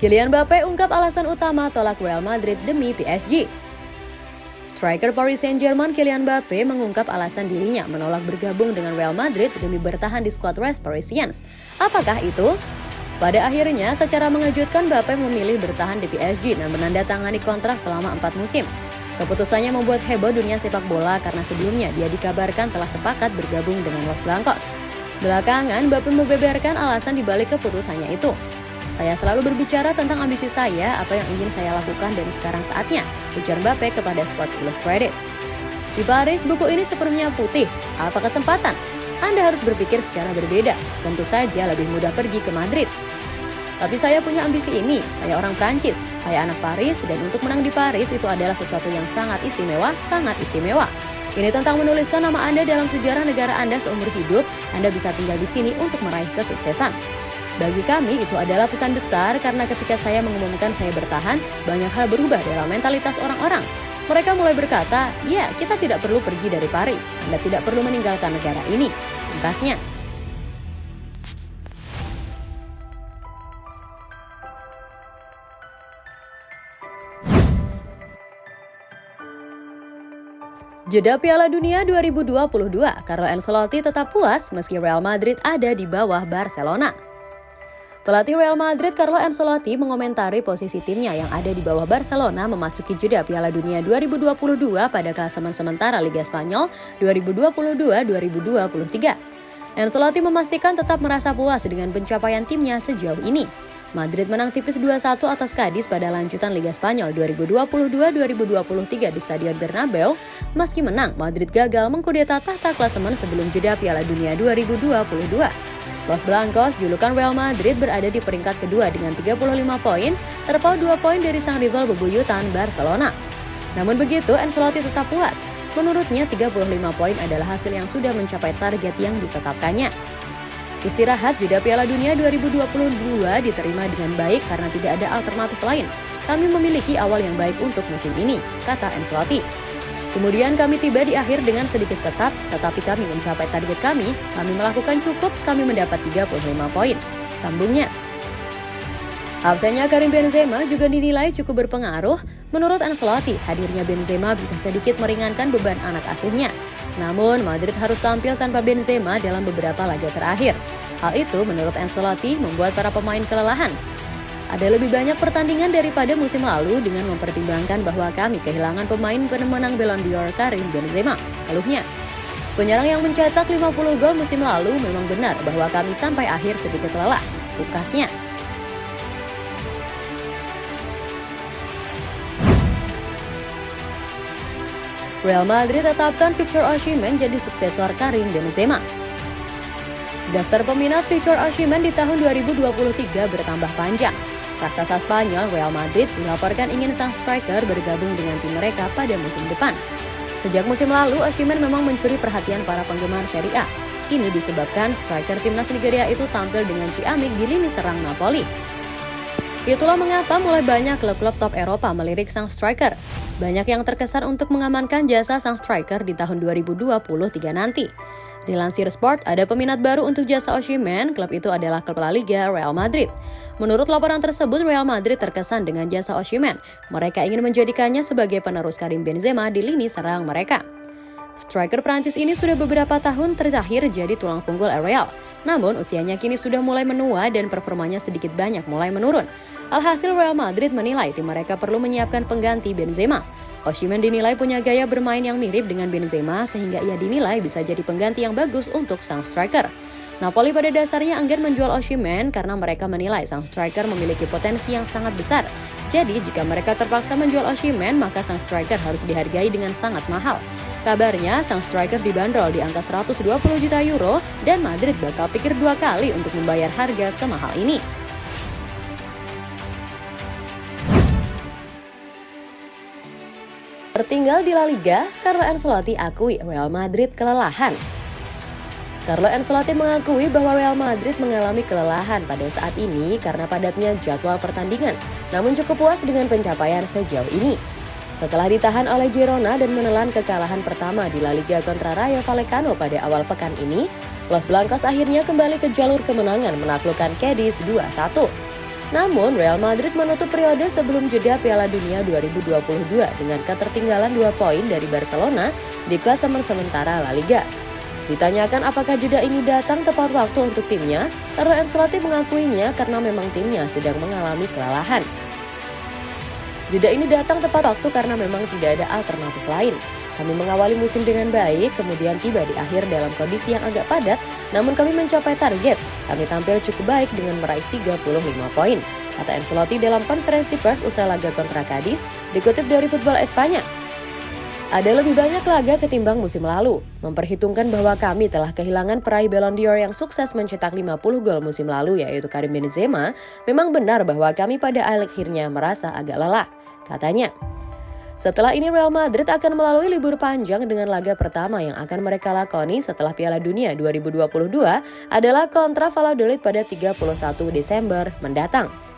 Kylian Mbappe ungkap alasan utama tolak Real Madrid demi PSG. Striker Paris Saint-Germain Kylian Mbappe mengungkap alasan dirinya menolak bergabung dengan Real Madrid demi bertahan di skuad Res Parisiens. Apakah itu? Pada akhirnya, secara mengejutkan Mbappe memilih bertahan di PSG dan menandatangani kontrak selama empat musim. Keputusannya membuat heboh dunia sepak bola karena sebelumnya dia dikabarkan telah sepakat bergabung dengan Los Blancos. Belakangan, Mbappe membeberkan alasan dibalik keputusannya itu. Saya selalu berbicara tentang ambisi saya, apa yang ingin saya lakukan dan sekarang saatnya, ujar Mbappe kepada Sports Illustrated. Di Paris, buku ini sepenuhnya putih. Apa kesempatan? Anda harus berpikir secara berbeda. Tentu saja lebih mudah pergi ke Madrid. Tapi saya punya ambisi ini. Saya orang Prancis. Saya anak Paris dan untuk menang di Paris itu adalah sesuatu yang sangat istimewa, sangat istimewa. Ini tentang menuliskan nama Anda dalam sejarah negara Anda seumur hidup. Anda bisa tinggal di sini untuk meraih kesuksesan. Bagi kami itu adalah pesan besar karena ketika saya mengumumkan saya bertahan, banyak hal berubah dalam mentalitas orang-orang. Mereka mulai berkata, ya kita tidak perlu pergi dari Paris, Anda tidak perlu meninggalkan negara ini. Pungkasnya, Jeda Piala Dunia 2022, Carlo Ancelotti tetap puas meski Real Madrid ada di bawah Barcelona. Pelatih Real Madrid Carlo Ancelotti mengomentari posisi timnya yang ada di bawah Barcelona memasuki jeda Piala Dunia 2022 pada klasemen sementara Liga Spanyol 2022-2023. Ancelotti memastikan tetap merasa puas dengan pencapaian timnya sejauh ini. Madrid menang tipis 2-1 atas Cadiz pada lanjutan Liga Spanyol 2022-2023 di Stadion Bernabeu. Meski menang, Madrid gagal mengkudeta tahta klasemen sebelum jeda Piala Dunia 2022. Los Blancos, julukan Real Madrid berada di peringkat kedua dengan 35 poin, terpaut 2 poin dari sang rival bebuyutan Barcelona. Namun begitu, Ancelotti tetap puas. Menurutnya, 35 poin adalah hasil yang sudah mencapai target yang ditetapkannya. Istirahat jeda Piala Dunia 2022 diterima dengan baik karena tidak ada alternatif lain. Kami memiliki awal yang baik untuk musim ini, kata Ancelotti. Kemudian kami tiba di akhir dengan sedikit ketat, tetapi kami mencapai target kami, kami melakukan cukup, kami mendapat 35 poin. Sambungnya. Absennya Karim Benzema juga dinilai cukup berpengaruh. Menurut Ancelotti, hadirnya Benzema bisa sedikit meringankan beban anak asuhnya. Namun, Madrid harus tampil tanpa Benzema dalam beberapa laga terakhir. Hal itu menurut Ancelotti membuat para pemain kelelahan. Ada lebih banyak pertandingan daripada musim lalu dengan mempertimbangkan bahwa kami kehilangan pemain pemenang Ballon d'Or Karim Benzema. Keluhnya. Penyerang yang mencetak 50 gol musim lalu memang benar bahwa kami sampai akhir sedikit lelah. Pukasnya. Real Madrid tetapkan Victor Osimhen jadi suksesor Karim Benzema. Daftar peminat Victor Osimhen di tahun 2023 bertambah panjang. Raksasa Spanyol Real Madrid dilaporkan ingin sang striker bergabung dengan tim mereka pada musim depan. Sejak musim lalu, Osimhen memang mencuri perhatian para penggemar Serie A. Ini disebabkan striker timnas Nigeria itu tampil dengan ciamik di lini serang Napoli. Itulah mengapa mulai banyak klub-klub top Eropa melirik sang striker. Banyak yang terkesan untuk mengamankan jasa sang striker di tahun 2023 nanti. Dilansir Sport, ada peminat baru untuk jasa Osimhen, klub itu adalah klub La Liga Real Madrid. Menurut laporan tersebut, Real Madrid terkesan dengan jasa Osimhen. Mereka ingin menjadikannya sebagai penerus Karim Benzema di lini serang mereka. Striker Prancis ini sudah beberapa tahun terakhir jadi tulang punggul Real. Namun usianya kini sudah mulai menua dan performanya sedikit banyak mulai menurun. Alhasil Real Madrid menilai tim mereka perlu menyiapkan pengganti Benzema. Osimhen dinilai punya gaya bermain yang mirip dengan Benzema sehingga ia dinilai bisa jadi pengganti yang bagus untuk sang striker. Napoli pada dasarnya enggan menjual Osimhen karena mereka menilai sang striker memiliki potensi yang sangat besar. Jadi jika mereka terpaksa menjual Osimhen, maka sang striker harus dihargai dengan sangat mahal. Kabarnya sang striker dibanderol di angka 120 juta euro dan Madrid bakal pikir dua kali untuk membayar harga semahal ini. Tertinggal di La Liga, Carlo Ancelotti akui Real Madrid kelelahan. Carlo Ancelotti mengakui bahwa Real Madrid mengalami kelelahan pada saat ini karena padatnya jadwal pertandingan, namun cukup puas dengan pencapaian sejauh ini. Setelah ditahan oleh Girona dan menelan kekalahan pertama di La Liga kontra Rayo Vallecano pada awal pekan ini, Los Blancos akhirnya kembali ke jalur kemenangan menaklukkan Cadiz 2-1. Namun, Real Madrid menutup periode sebelum jeda Piala Dunia 2022 dengan ketertinggalan dua poin dari Barcelona di klasemen sementara La Liga. Ditanyakan apakah jeda ini datang tepat waktu untuk timnya, Carlo Ancelotti mengakuinya karena memang timnya sedang mengalami kelelahan. Jeda ini datang tepat waktu karena memang tidak ada alternatif lain. Kami mengawali musim dengan baik, kemudian tiba di akhir dalam kondisi yang agak padat, namun kami mencapai target. Kami tampil cukup baik dengan meraih 35 poin, kata Ancelotti dalam konferensi pers usai laga kontra Cadiz, dikutip dari Football Espanya. Ada lebih banyak laga ketimbang musim lalu. Memperhitungkan bahwa kami telah kehilangan peraih Ballon d'Or yang sukses mencetak 50 gol musim lalu yaitu Karim Benzema, memang benar bahwa kami pada akhirnya merasa agak lelah, katanya. Setelah ini Real Madrid akan melalui libur panjang dengan laga pertama yang akan mereka lakoni setelah Piala Dunia 2022 adalah kontra Valladolid pada 31 Desember mendatang.